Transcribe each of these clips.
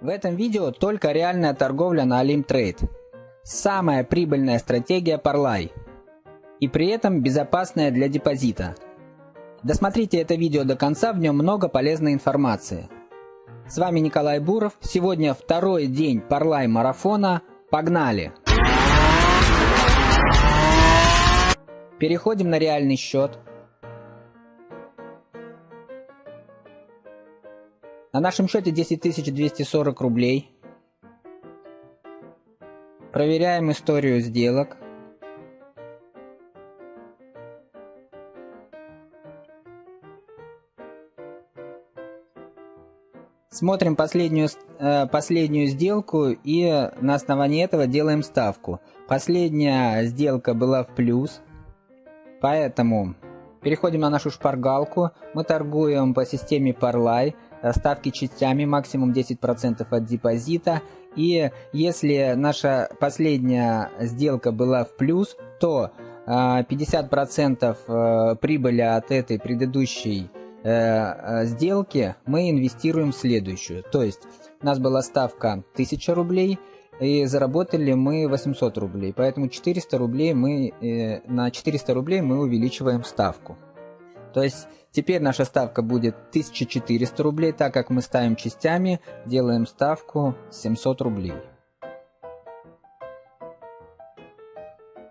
В этом видео только реальная торговля на Alimtrade. Самая прибыльная стратегия Parlay. И при этом безопасная для депозита. Досмотрите это видео до конца, в нем много полезной информации. С вами Николай Буров. Сегодня второй день Parlay марафона. Погнали! Переходим на реальный счет. На нашем счете 10 240 рублей. Проверяем историю сделок. Смотрим последнюю, э, последнюю сделку и на основании этого делаем ставку. Последняя сделка была в плюс, поэтому переходим на нашу шпаргалку. Мы торгуем по системе Parlay ставки частями, максимум 10% от депозита. И если наша последняя сделка была в плюс, то 50% а, э, прибыли от этой предыдущей э, э, сделки мы инвестируем в следующую. То есть у нас была ставка 1000 рублей, и заработали мы 800 рублей. Поэтому 400 рублей мы, на 400 рублей мы увеличиваем ставку. То есть теперь наша ставка будет 1400 рублей, так как мы ставим частями, делаем ставку 700 рублей.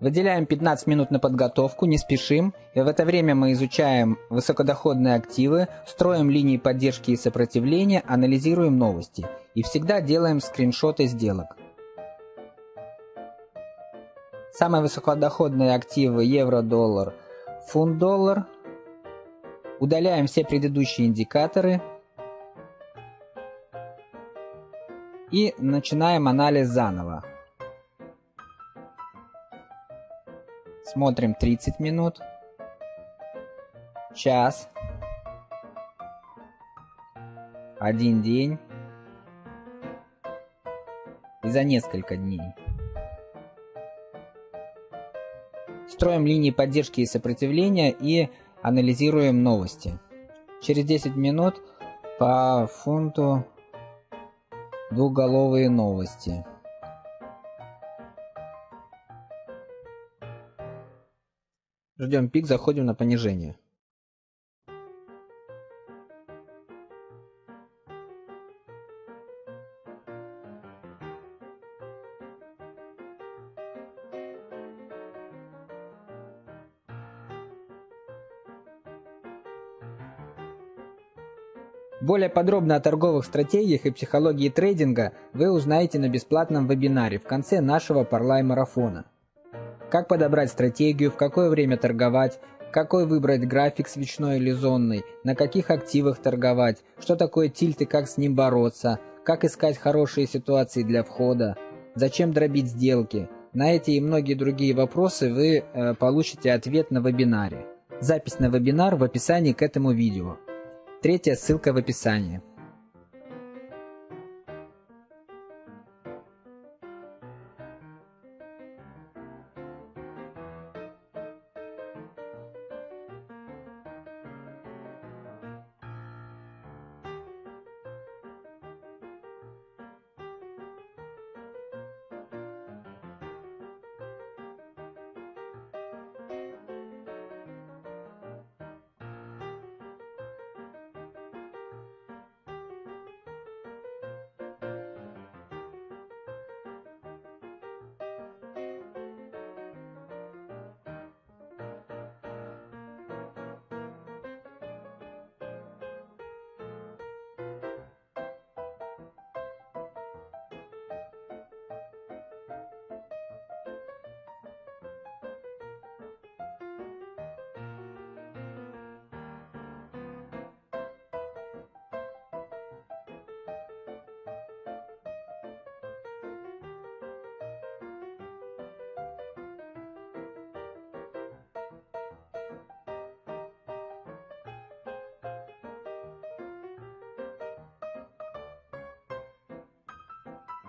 Выделяем 15 минут на подготовку, не спешим, и в это время мы изучаем высокодоходные активы, строим линии поддержки и сопротивления, анализируем новости. И всегда делаем скриншоты сделок. Самые высокодоходные активы евро-доллар, фунт-доллар – Удаляем все предыдущие индикаторы. И начинаем анализ заново. Смотрим 30 минут. Час. Один день. И за несколько дней. Строим линии поддержки и сопротивления и Анализируем новости. Через 10 минут по фунту двухголовые новости. Ждем пик, заходим на понижение. Более подробно о торговых стратегиях и психологии трейдинга вы узнаете на бесплатном вебинаре в конце нашего Parlay-марафона. Как подобрать стратегию, в какое время торговать, какой выбрать график свечной или зонный, на каких активах торговать, что такое тильт и как с ним бороться, как искать хорошие ситуации для входа, зачем дробить сделки. На эти и многие другие вопросы вы э, получите ответ на вебинаре. Запись на вебинар в описании к этому видео. Третья ссылка в описании.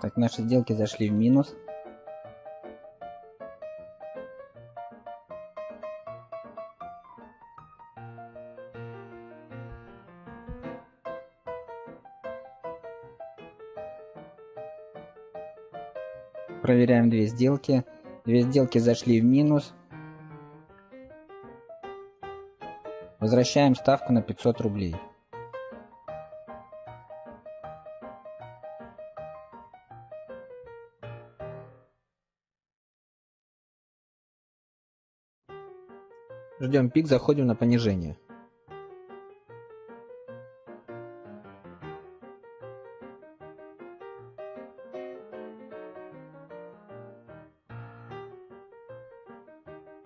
Так, наши сделки зашли в минус. Проверяем две сделки. Две сделки зашли в минус. Возвращаем ставку на 500 рублей. Ждем пик, заходим на понижение.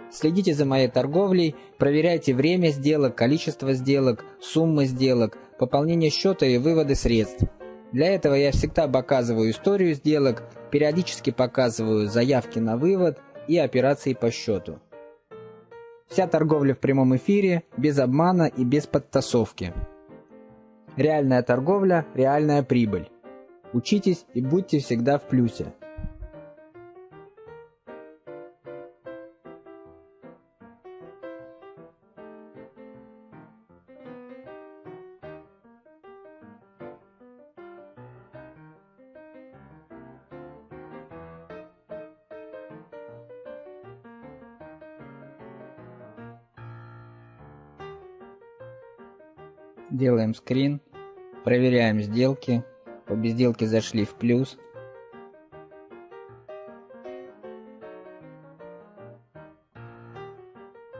Следите за моей торговлей, проверяйте время сделок, количество сделок, суммы сделок, пополнение счета и выводы средств. Для этого я всегда показываю историю сделок, периодически показываю заявки на вывод и операции по счету. Вся торговля в прямом эфире, без обмана и без подтасовки. Реальная торговля, реальная прибыль. Учитесь и будьте всегда в плюсе. Делаем скрин, проверяем сделки. Обе сделки зашли в плюс.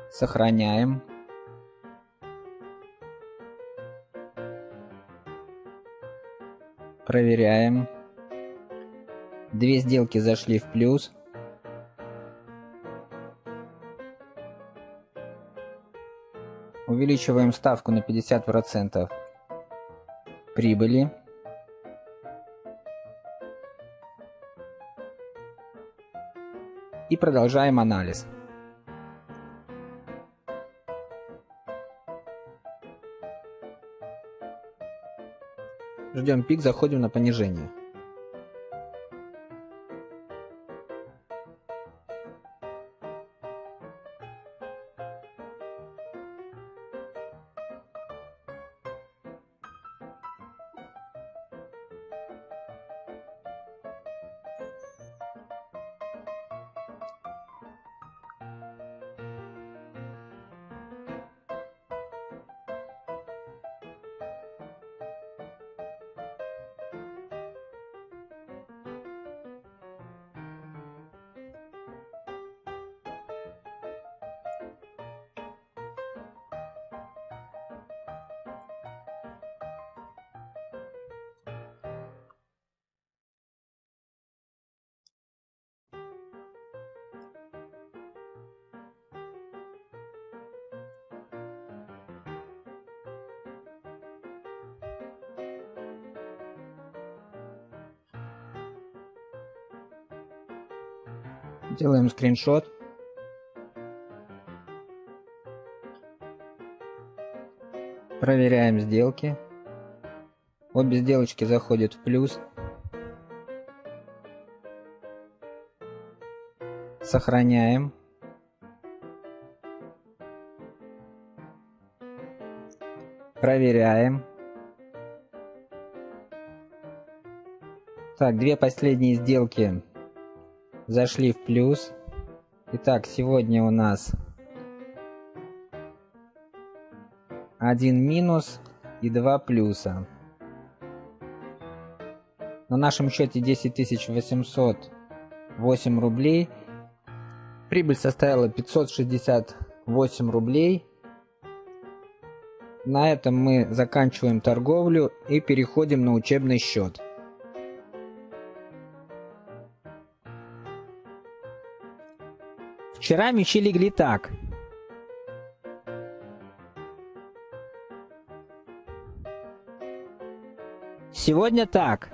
Сохраняем. Проверяем. Две сделки зашли в плюс. Увеличиваем ставку на 50% прибыли. И продолжаем анализ. Ждем пик, заходим на понижение. Делаем скриншот. Проверяем сделки. Обе сделочки заходят в плюс. Сохраняем. Проверяем. Так, две последние сделки зашли в плюс. Итак, сегодня у нас один минус и два плюса. На нашем счете 10 808 рублей. Прибыль составила 568 рублей. На этом мы заканчиваем торговлю и переходим на учебный счет. Вчера мечи легли так. Сегодня так.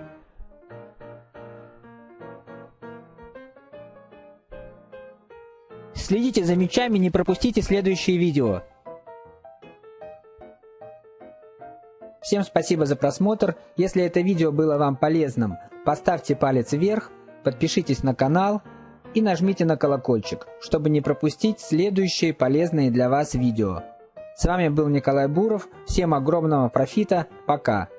Следите за мечами, не пропустите следующие видео. Всем спасибо за просмотр. Если это видео было вам полезным, поставьте палец вверх, подпишитесь на канал и нажмите на колокольчик, чтобы не пропустить следующие полезные для вас видео. С вами был Николай Буров, всем огромного профита, пока!